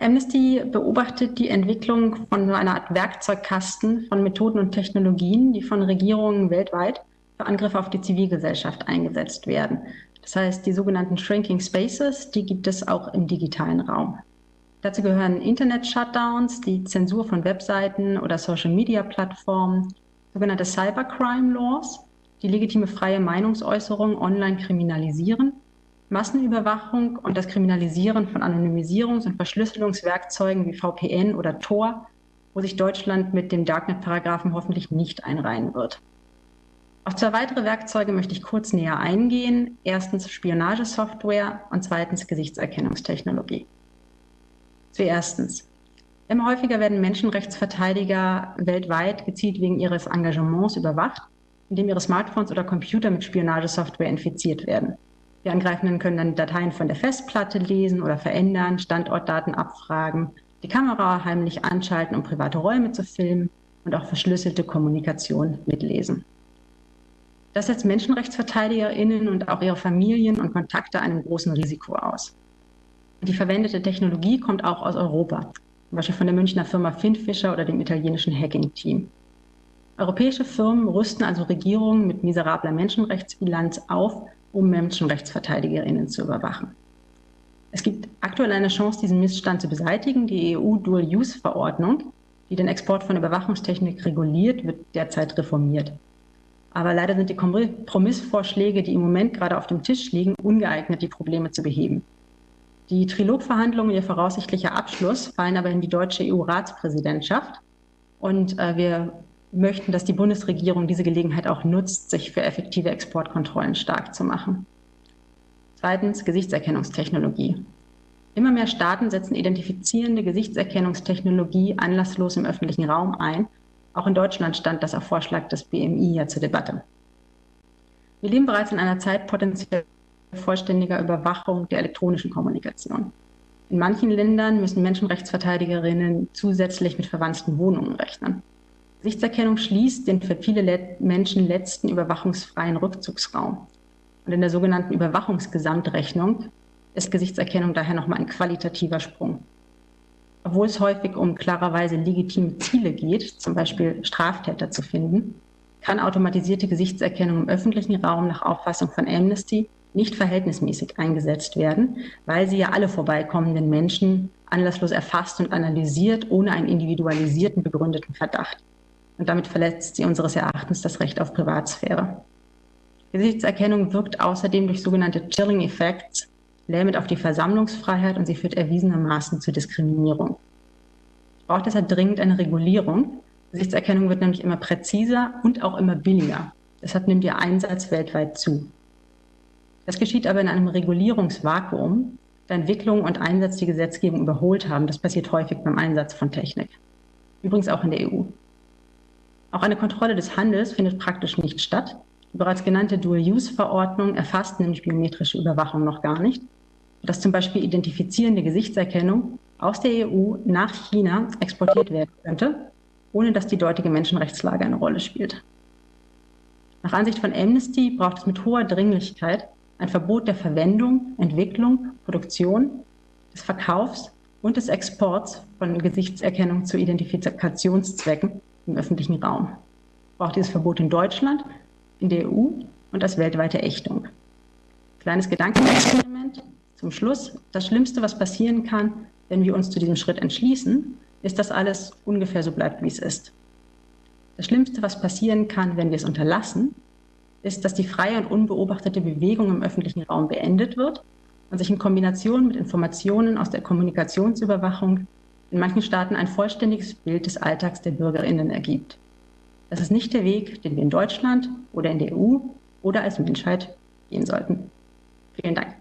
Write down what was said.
Amnesty beobachtet die Entwicklung von so einer Art Werkzeugkasten von Methoden und Technologien, die von Regierungen weltweit für Angriffe auf die Zivilgesellschaft eingesetzt werden. Das heißt, die sogenannten Shrinking Spaces, die gibt es auch im digitalen Raum. Dazu gehören Internet-Shutdowns, die Zensur von Webseiten oder Social-Media-Plattformen, sogenannte Cybercrime-Laws, die legitime freie Meinungsäußerung online kriminalisieren Massenüberwachung und das Kriminalisieren von Anonymisierungs- und Verschlüsselungswerkzeugen wie VPN oder Tor, wo sich Deutschland mit dem Darknet-Paragraphen hoffentlich nicht einreihen wird. Auf zwei weitere Werkzeuge möchte ich kurz näher eingehen. Erstens Spionagesoftware und zweitens Gesichtserkennungstechnologie. Zuerstens. Immer häufiger werden Menschenrechtsverteidiger weltweit gezielt wegen ihres Engagements überwacht, indem ihre Smartphones oder Computer mit Spionagesoftware infiziert werden. Die Angreifenden können dann Dateien von der Festplatte lesen oder verändern, Standortdaten abfragen, die Kamera heimlich anschalten, um private Räume zu filmen und auch verschlüsselte Kommunikation mitlesen. Das setzt MenschenrechtsverteidigerInnen und auch ihre Familien und Kontakte einem großen Risiko aus. Die verwendete Technologie kommt auch aus Europa, zum Beispiel von der Münchner Firma Finfisher oder dem italienischen Hacking-Team. Europäische Firmen rüsten also Regierungen mit miserabler Menschenrechtsbilanz auf, um Menschenrechtsverteidigerinnen zu überwachen. Es gibt aktuell eine Chance, diesen Missstand zu beseitigen. Die EU-Dual-Use-Verordnung, die den Export von Überwachungstechnik reguliert, wird derzeit reformiert. Aber leider sind die Kompromissvorschläge, die im Moment gerade auf dem Tisch liegen, ungeeignet, die Probleme zu beheben. Die Trilogverhandlungen, ihr voraussichtlicher Abschluss, fallen aber in die deutsche EU-Ratspräsidentschaft. Und äh, wir möchten, dass die Bundesregierung diese Gelegenheit auch nutzt, sich für effektive Exportkontrollen stark zu machen. Zweitens Gesichtserkennungstechnologie. Immer mehr Staaten setzen identifizierende Gesichtserkennungstechnologie anlasslos im öffentlichen Raum ein. Auch in Deutschland stand das auf Vorschlag des BMI ja zur Debatte. Wir leben bereits in einer Zeit potenziell vollständiger Überwachung der elektronischen Kommunikation. In manchen Ländern müssen Menschenrechtsverteidigerinnen zusätzlich mit verwandten Wohnungen rechnen. Gesichtserkennung schließt den für viele Menschen letzten überwachungsfreien Rückzugsraum. Und in der sogenannten Überwachungsgesamtrechnung ist Gesichtserkennung daher nochmal ein qualitativer Sprung. Obwohl es häufig um klarerweise legitime Ziele geht, zum Beispiel Straftäter zu finden, kann automatisierte Gesichtserkennung im öffentlichen Raum nach Auffassung von Amnesty nicht verhältnismäßig eingesetzt werden, weil sie ja alle vorbeikommenden Menschen anlasslos erfasst und analysiert, ohne einen individualisierten, begründeten Verdacht und damit verletzt sie unseres Erachtens das Recht auf Privatsphäre. Gesichtserkennung wirkt außerdem durch sogenannte Chilling Effects lähmend auf die Versammlungsfreiheit und sie führt erwiesenermaßen zu Diskriminierung. Es braucht deshalb dringend eine Regulierung. Gesichtserkennung wird nämlich immer präziser und auch immer billiger. Deshalb nimmt ihr Einsatz weltweit zu. Das geschieht aber in einem Regulierungsvakuum, da Entwicklung und Einsatz die Gesetzgebung überholt haben. Das passiert häufig beim Einsatz von Technik. Übrigens auch in der EU. Auch eine Kontrolle des Handels findet praktisch nicht statt. Die bereits genannte Dual-Use-Verordnung erfasst nämlich biometrische Überwachung noch gar nicht, sodass zum Beispiel identifizierende Gesichtserkennung aus der EU nach China exportiert werden könnte, ohne dass die dortige Menschenrechtslage eine Rolle spielt. Nach Ansicht von Amnesty braucht es mit hoher Dringlichkeit ein Verbot der Verwendung, Entwicklung, Produktion, des Verkaufs und des Exports von Gesichtserkennung zu Identifikationszwecken im öffentlichen Raum. Braucht dieses Verbot in Deutschland, in der EU und als weltweite Ächtung. Kleines Gedankenexperiment zum Schluss. Das Schlimmste, was passieren kann, wenn wir uns zu diesem Schritt entschließen, ist, dass alles ungefähr so bleibt, wie es ist. Das Schlimmste, was passieren kann, wenn wir es unterlassen, ist, dass die freie und unbeobachtete Bewegung im öffentlichen Raum beendet wird und sich in Kombination mit Informationen aus der Kommunikationsüberwachung in manchen Staaten ein vollständiges Bild des Alltags der Bürgerinnen ergibt. Das ist nicht der Weg, den wir in Deutschland oder in der EU oder als Menschheit gehen sollten. Vielen Dank.